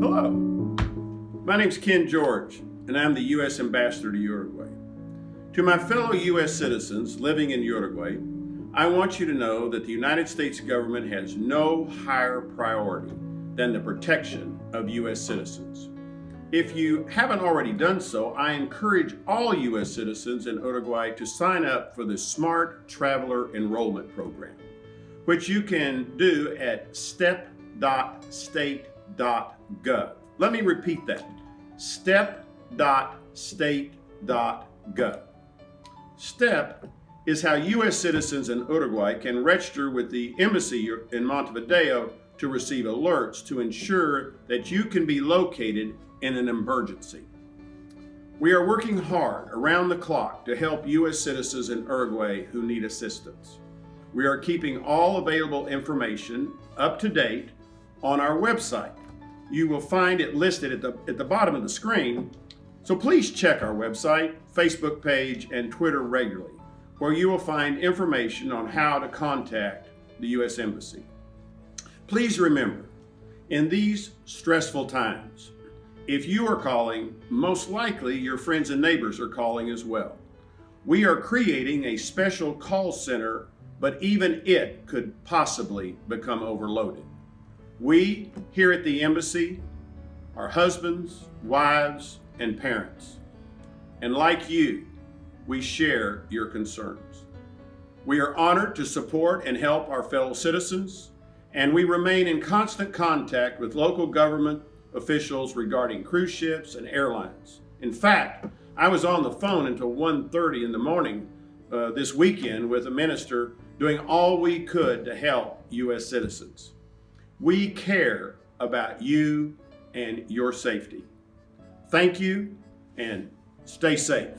Hello, my name is Ken George, and I'm the U.S. Ambassador to Uruguay. To my fellow U.S. citizens living in Uruguay, I want you to know that the United States government has no higher priority than the protection of U.S. citizens. If you haven't already done so, I encourage all U.S. citizens in Uruguay to sign up for the Smart Traveler Enrollment Program, which you can do at step.state.gov. Let me repeat that, step.state.gov. STEP is how U.S. citizens in Uruguay can register with the embassy in Montevideo to receive alerts to ensure that you can be located in an emergency. We are working hard around the clock to help U.S. citizens in Uruguay who need assistance. We are keeping all available information up to date on our website. You will find it listed at the, at the bottom of the screen, so please check our website, Facebook page, and Twitter regularly, where you will find information on how to contact the U.S. Embassy. Please remember, in these stressful times, if you are calling, most likely your friends and neighbors are calling as well. We are creating a special call center, but even it could possibly become overloaded. We here at the embassy are husbands, wives, and parents. And like you, we share your concerns. We are honored to support and help our fellow citizens, and we remain in constant contact with local government officials regarding cruise ships and airlines. In fact, I was on the phone until 1.30 in the morning uh, this weekend with a minister doing all we could to help U.S. citizens. We care about you and your safety. Thank you and stay safe.